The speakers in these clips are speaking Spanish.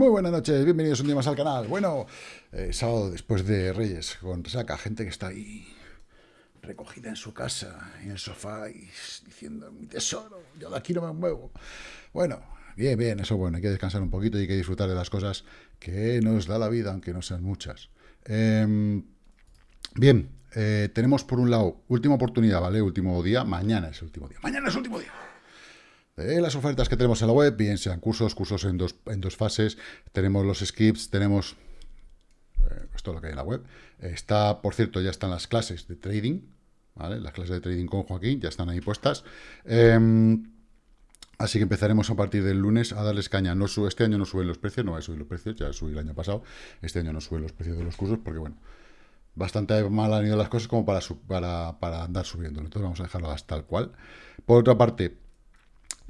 Muy buenas noches, bienvenidos un día más al canal. Bueno, eh, sábado después de Reyes, con saca gente que está ahí recogida en su casa, en el sofá, y diciendo, mi tesoro, yo de aquí no me muevo. Bueno, bien, bien, eso bueno, hay que descansar un poquito y hay que disfrutar de las cosas que nos da la vida, aunque no sean muchas. Em, bien, eh, tenemos por un lado, última oportunidad, ¿vale? Último día, mañana es el último día. Mañana es el último día las ofertas que tenemos en la web, bien sean cursos, cursos en dos, en dos fases, tenemos los skips, tenemos eh, todo lo que hay en la web. Está, por cierto, ya están las clases de trading, ¿vale? Las clases de trading con Joaquín ya están ahí puestas. Em, así que empezaremos a partir del lunes a darles caña. No sube, este año no suben los precios, no va a subir los precios, ya subí el año pasado. Este año no suben los precios de los cursos porque, bueno, bastante mal han ido las cosas como para, para, para andar subiendo. Entonces vamos a dejarlo hasta tal cual. Por otra parte,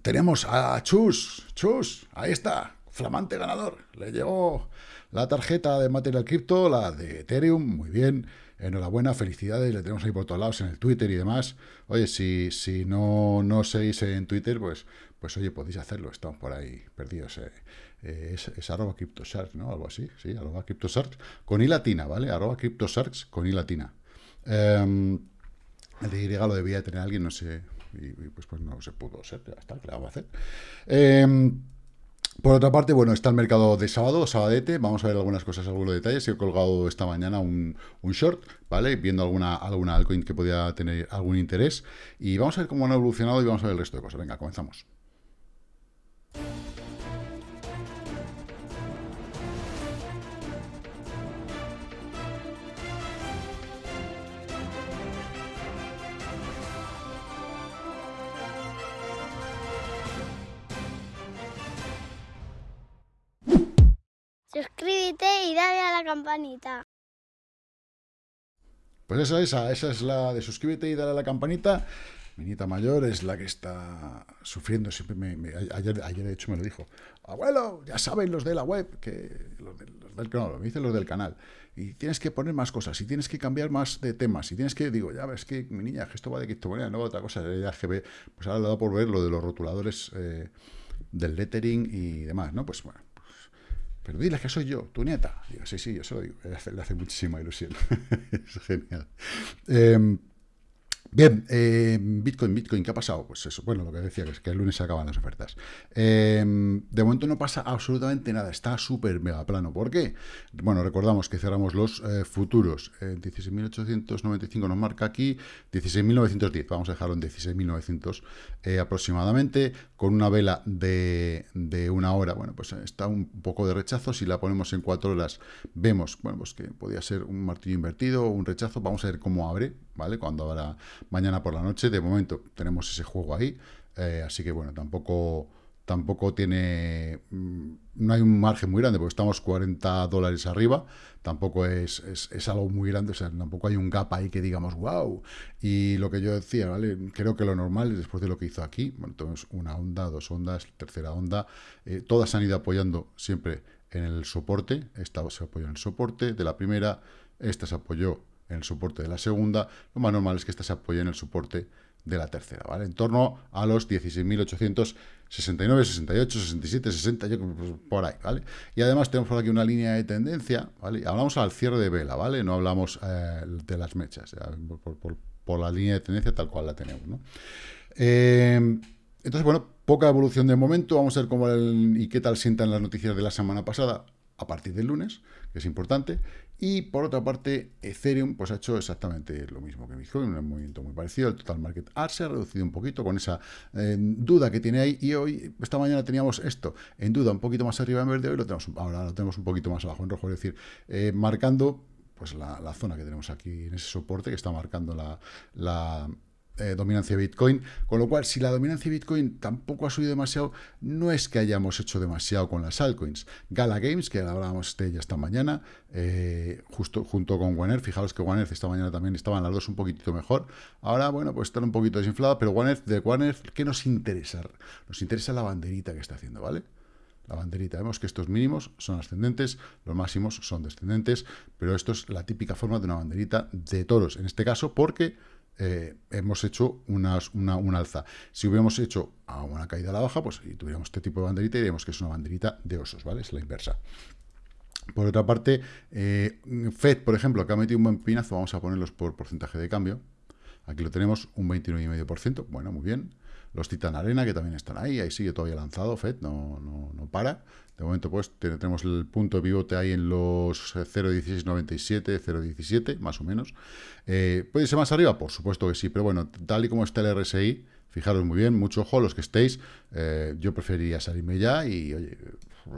tenemos a Chus, Chus, ahí está, flamante ganador. Le llegó la tarjeta de Material Crypto, la de Ethereum, muy bien. Enhorabuena, felicidades, le tenemos ahí por todos lados en el Twitter y demás. Oye, si, si no, no seguís en Twitter, pues, pues oye, podéis hacerlo, estamos por ahí perdidos. Eh. Eh, es, arroba CryptoSharks, ¿no? Algo así, sí, arroba CryptoSharks, con i latina, ¿vale? Arroba CryptoSharks con i latina. Em, el de lo debía tener alguien, no sé, y, pues, pues no se pudo ya está, ¿qué le vamos a hacer? Em, por otra parte, bueno, está el mercado de sábado, sabadete, vamos a ver algunas cosas, algunos detalles. He colgado esta mañana un, un, short, ¿vale? Viendo alguna, alguna altcoin que podía tener algún interés. Y vamos a ver cómo han evolucionado y vamos a ver el resto de cosas. Venga, comenzamos. Suscríbete y dale a la campanita. Pues esa, esa, esa es la de suscríbete y dale a la campanita. Mi nieta mayor es la que está sufriendo. Siempre me, ayer, ayer, de hecho, me lo dijo. Abuelo, ya saben los de la web, que los, del canal, me dicen los del canal. Y tienes que poner más cosas, y tienes que cambiar más de temas, y tienes que, digo, ya ves que mi niña, esto va de criptomoneda, no otra cosa. Que ve, pues ahora le da por ver lo de los rotuladores eh, del lettering y demás, ¿no? Pues bueno, pero dile que soy yo, tu nieta. Digo, sí, sí, yo se lo digo. Le hace, muchísima ilusión. es genial. Eh, Bien, eh, Bitcoin, Bitcoin, ¿qué ha pasado? Pues eso, bueno, lo que decía, que es que el lunes se acaban las ofertas. Eh, de momento no pasa absolutamente nada, está súper mega plano. ¿Por qué? Bueno, recordamos que cerramos los eh, futuros. 16.895 nos marca aquí, 16.910, vamos a dejarlo en 16.900 aproximadamente, con una vela de, de, una hora. Bueno, pues está un poco de rechazo, si la ponemos en cuatro horas vemos, bueno, pues que podría ser un martillo invertido, un rechazo, vamos a ver cómo abre, ¿vale? Cuando habrá mañana por la noche, de momento tenemos ese juego ahí, eh, así que bueno, tampoco tampoco tiene, mm, no hay un margen muy grande, porque estamos 40 dólares arriba, tampoco es, es, algo muy grande, o sea, tampoco hay un gap ahí que digamos, wow, y lo que yo decía, ¿vale? Creo que lo normal, después de lo que hizo aquí, bueno, tenemos una onda, dos ondas, tercera onda, eh, todas han ido apoyando siempre en el soporte, esta se apoyó en el soporte de la primera, esta se apoyó en el soporte de la segunda, lo más normal es que esta se apoye en el soporte de la tercera, ¿vale? En torno a los 16.869, 68, 67, 60, yo, pues, por ahí, ¿vale? Y además tenemos por aquí una línea de tendencia, ¿vale? Hablamos al cierre de vela, ¿vale? No hablamos eh, de las mechas, por, la línea de tendencia tal cual la tenemos, ¿no? Eh, entonces, bueno, poca evolución de momento, vamos a ver cómo y qué tal sientan las noticias de la semana pasada a partir del lunes, que es importante, y por otra parte, Ethereum pues ha hecho exactamente lo mismo que Bitcoin, un movimiento muy parecido, el total market art se ha reducido un poquito con esa eh, duda que tiene ahí, y hoy, esta mañana teníamos esto en duda un poquito más arriba en verde, hoy lo tenemos, ahora lo tenemos un poquito más abajo en rojo, es decir, eh, marcando pues la, zona que tenemos aquí en ese soporte que está marcando la eh, dominancia de Bitcoin, con lo cual, si la dominancia de Bitcoin tampoco ha subido demasiado, no es que hayamos hecho demasiado con las altcoins. Gala Games, que hablábamos de ella esta mañana, eh, justo junto con One fijaros que One esta mañana también estaban las dos un poquitito mejor, ahora, bueno, pues están un poquito desinflada, pero One de One ¿qué nos interesa? Nos interesa la banderita que está haciendo, ¿vale? la banderita. Vemos que estos mínimos son ascendentes, los máximos son descendentes, pero esto es la típica forma de una banderita de toros, en este caso porque eh, hemos hecho una, una, alza. Si hubiéramos hecho a una caída a la baja, pues y tuviéramos este tipo de banderita, diríamos que es una banderita de osos, ¿vale? Es la inversa. Por otra parte, eh, FED, por ejemplo, que ha metido un buen pinazo, vamos a ponerlos por porcentaje de cambio. Aquí lo tenemos, un 29,5%. Bueno, muy bien. Los Titan Arena, que también están ahí, ahí sigue todavía lanzado, FED, no, no, no para. De momento, pues, tenemos el punto de pivote ahí en los 0.1697, eh, 0.17, más o menos. Eh, ¿Puede ser más arriba? Por supuesto que sí, pero bueno, tal y como está el RSI, fijaros muy bien, mucho ojo, los que estéis, eh, yo preferiría salirme ya y, oye,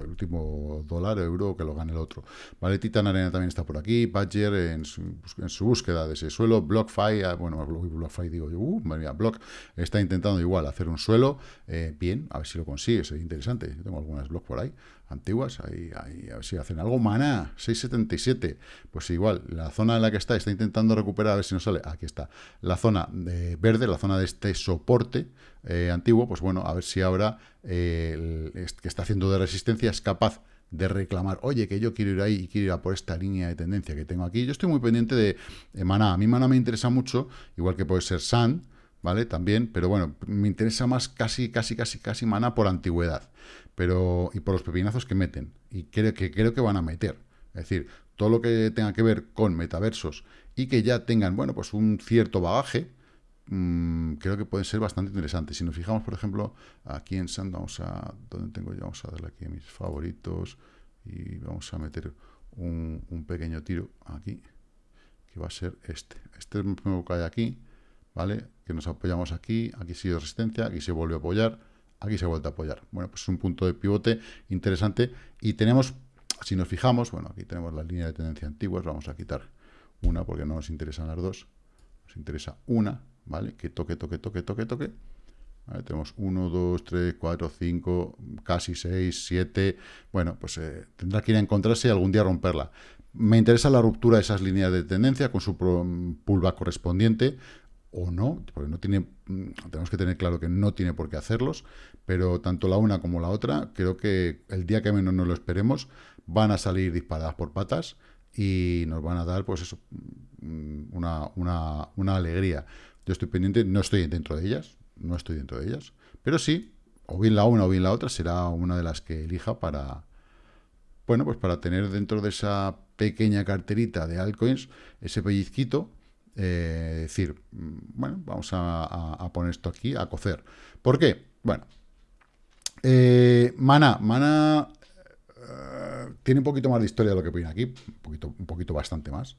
el último dólar, euro, que lo gane el otro. Vale, Titan Arena también está por aquí, Badger en su, en su búsqueda de ese suelo, BlockFi, ah, bueno, BlockFi digo yo, uh, María, Block está intentando igual hacer un suelo, eh, bien, a ver si lo consigue, sería interesante, yo tengo algunas blocks por ahí, antiguas, ahí, a ver si hacen algo, Maná, 677, pues igual, la zona en la que está, está intentando recuperar, a ver si nos sale, aquí está, la zona de verde, la zona de este soporte, eh, antiguo, pues bueno, a ver si ahora eh, que está haciendo de resistencia es capaz de reclamar, oye, que yo quiero ir ahí y quiero ir a por esta línea de tendencia que tengo aquí. Yo estoy muy pendiente de, Maná. A mí Maná me interesa mucho, igual que puede ser Sand, ¿vale? También, pero bueno, me interesa más casi, casi, casi, casi Maná por antigüedad. Pero, y por los pepinazos que meten. Y creo que, creo que van a meter. Es decir, todo lo que tenga que ver con metaversos y que ya tengan, bueno, pues un cierto bagaje, Mm, creo que pueden ser bastante interesantes. Si nos fijamos, por ejemplo, aquí en Sand, vamos a, ¿dónde tengo yo? Vamos a darle aquí a mis favoritos y vamos a meter un, pequeño tiro aquí, que va a ser este. Este es el primero que hay aquí, ¿vale? Que nos apoyamos aquí, aquí sigue resistencia, aquí se vuelve a apoyar, aquí se vuelve a apoyar. Bueno, pues es un punto de pivote interesante y tenemos, si nos fijamos, bueno, aquí tenemos la línea de tendencia antiguas, vamos a quitar una porque no nos interesan las dos, nos interesa una, ¿vale? Que toque, toque, toque, toque, toque. Tenemos 1, 2, 3, 4, 5, casi 6, 7. Bueno, pues eh, tendrá que ir a encontrarse y algún día romperla. Me interesa la ruptura de esas líneas de tendencia con su pullback correspondiente o no, porque no tiene, mm, tenemos que tener claro que no tiene por qué hacerlos, pero tanto la una como la otra, creo que el día que menos nos lo esperemos, van a salir disparadas por patas y nos van a dar, pues eso, mm, una, una, una alegría. Yo estoy pendiente, no estoy dentro de ellas, no estoy dentro de ellas, pero sí, o bien la una o bien la otra será una de las que elija para, bueno, pues para tener dentro de esa pequeña carterita de altcoins ese pellizquito, eh, decir, mm, bueno, vamos a, poner esto aquí a cocer. ¿Por qué? Bueno, eh, Mana, Mana eh, tiene un poquito más de historia de lo que pone aquí, un poquito, un poquito bastante más,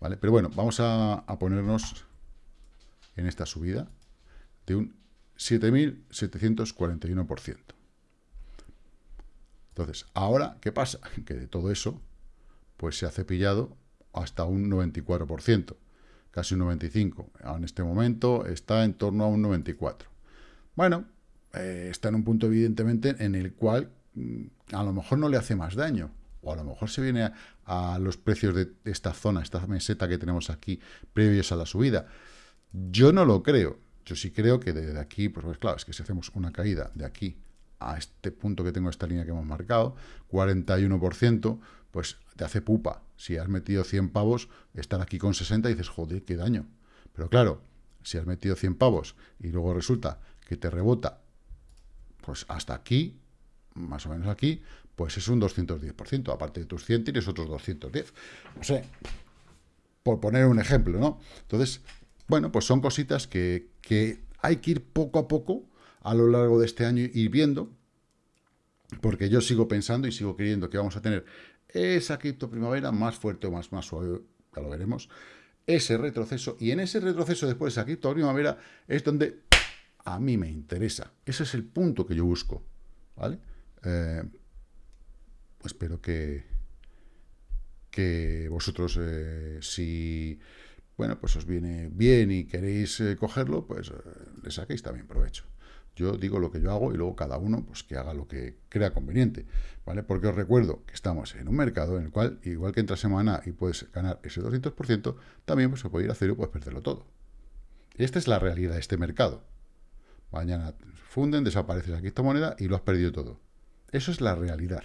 ¿vale? Pero bueno, vamos a ponernos en esta subida de un 7.741%. Entonces, ahora, ¿qué pasa? Que de todo eso, pues se ha cepillado hasta un 94%, casi un 95%. En este momento está en torno a un 94%. Bueno, eh, está en un punto evidentemente en el cual mm, a lo mejor no le hace más daño, o a lo mejor se viene a, a los precios de esta zona, esta meseta que tenemos aquí, previos a la subida. Yo no lo creo. Yo sí creo que desde aquí, pues, pues, claro, es que si hacemos una caída de aquí a este punto que tengo, esta línea que hemos marcado, 41%, pues te hace pupa. Si has metido 100 pavos, estar aquí con 60 y dices, joder, qué daño. Pero claro, si has metido 100 pavos y luego resulta que te rebota, pues hasta aquí, más o menos aquí, pues es un 210%. Aparte de tus 100, tienes otros 210. No sé, por poner un ejemplo, ¿no? Entonces, bueno, pues son cositas que, hay que ir poco a poco a lo largo de este año ir viendo, porque yo sigo pensando y sigo creyendo que vamos a tener esa cripto primavera más fuerte o más, más suave, ya lo veremos, ese retroceso, y en ese retroceso después de esa cripto primavera es donde a mí me interesa. Ese es el punto que yo busco, ¿vale? Eh, espero que, que vosotros, eh, si bueno, pues os viene bien y queréis eh, cogerlo, pues eh, le saquéis también provecho. Yo digo lo que yo hago y luego cada uno pues que haga lo que crea conveniente, ¿vale? Porque os recuerdo que estamos en un mercado en el cual, igual que entra semana y puedes ganar ese 200%, también pues, se puede ir a cero y puedes perderlo todo. Esta es la realidad de este mercado. Mañana funden, desaparece la criptomoneda y lo has perdido todo. Eso es la realidad.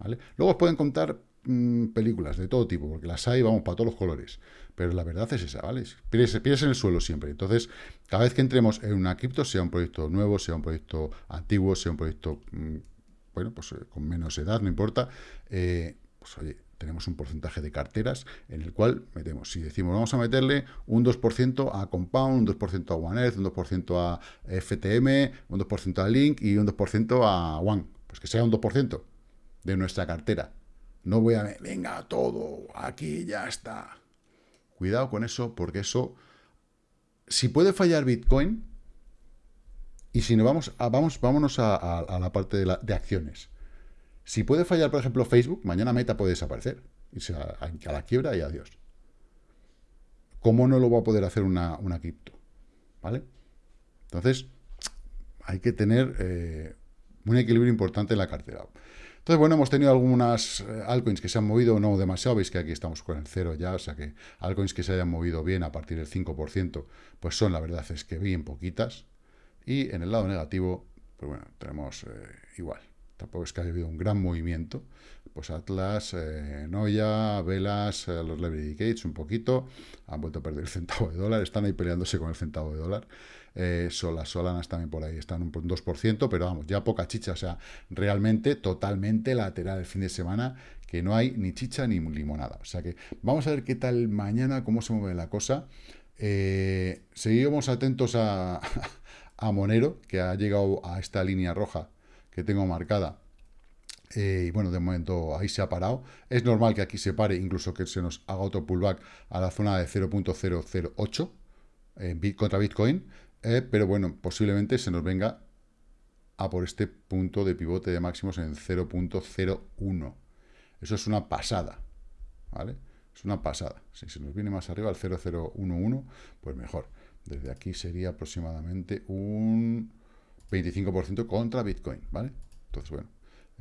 ¿vale? Luego os pueden contar mm, películas de todo tipo, porque las hay, vamos, para todos los colores. Pero la verdad es esa, ¿vale? Pies, pies en el suelo siempre. Entonces, cada vez que entremos en una cripto, sea un proyecto nuevo, sea un proyecto antiguo, sea un proyecto, mm, bueno, pues eh, con menos edad, no importa, eh, pues oye, tenemos un porcentaje de carteras en el cual metemos, si decimos vamos a meterle un 2% a Compound, un 2% a One Earth, un 2% a FTM, un 2% a Link y un 2% a One, pues que sea un 2% de nuestra cartera. No voy a, venga, todo, aquí ya está. Cuidado con eso, porque eso, si puede fallar Bitcoin, y si no vamos, a, vamos vámonos a, la parte de, acciones. Si puede fallar, por ejemplo, Facebook, mañana Meta puede desaparecer. Y sea a, la quiebra y adiós. ¿Cómo no lo va a poder hacer una, una cripto? ¿Vale? Entonces, hay que tener eh, un equilibrio importante en la cartera. Entonces, bueno, hemos tenido algunas eh, altcoins que se han movido, no demasiado, veis que aquí estamos con el cero ya, o sea que altcoins que se hayan movido bien a partir del 5%, pues son, la verdad es que bien poquitas. Y en el lado negativo, pues bueno, tenemos eh, igual tampoco es que haya habido un gran movimiento, pues Atlas, eh, Noya, Velas, eh, los Liberty Gates un poquito, han vuelto a perder el centavo de dólar, están ahí peleándose con el centavo de dólar, eh, Solas, Solanas también por ahí están un 2%, pero vamos, ya poca chicha, o sea, realmente totalmente lateral el fin de semana, que no hay ni chicha ni limonada, o sea que vamos a ver qué tal mañana, cómo se mueve la cosa, seguimos atentos a, a Monero, que ha llegado a esta línea roja, que tengo marcada. Eh, y bueno, de momento ahí se ha parado. Es normal que aquí se pare, incluso que se nos haga otro pullback a la zona de 0.008 eh, contra Bitcoin. Eh, pero bueno, posiblemente se nos venga a por este punto de pivote de máximos en 0.01. Eso es una pasada, ¿vale? Es una pasada. Si se nos viene más arriba al 0.011, pues mejor. Desde aquí sería aproximadamente un 25% contra Bitcoin, ¿vale? Entonces, bueno,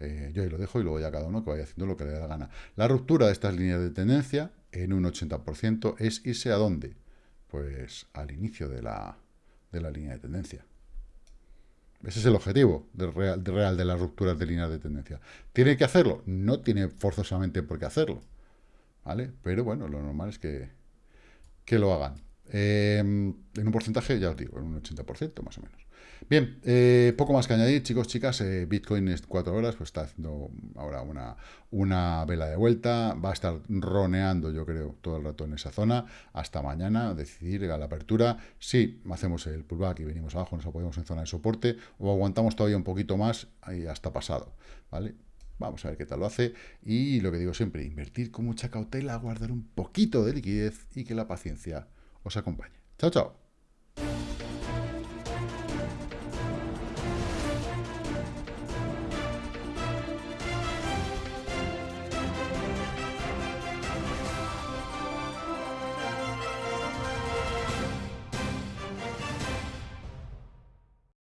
eh, yo ahí lo dejo y luego ya cada uno que vaya haciendo lo que le dé la gana. La ruptura de estas líneas de tendencia en un 80% es irse a dónde? Pues al inicio de la, de la línea de tendencia. Ese es el objetivo real, real, de las rupturas de líneas de tendencia. ¿Tiene que hacerlo? No tiene forzosamente por qué hacerlo. ¿Vale? Pero bueno, lo normal es que, que lo hagan. Eh, en un porcentaje, ya os digo, en un 80% más o menos. Bien, eh, poco más que añadir, chicos, chicas. Eh, Bitcoin es cuatro horas, pues está haciendo ahora una, una vela de vuelta. Va a estar roneando, yo creo, todo el rato en esa zona. Hasta mañana, decidir a la apertura. Si hacemos el pullback y venimos abajo, nos apoyamos en zona de soporte, o aguantamos todavía un poquito más y hasta pasado, ¿vale? Vamos a ver qué tal lo hace. Y lo que digo siempre, invertir con mucha cautela, guardar un poquito de liquidez y que la paciencia os acompañe. Chao, chao.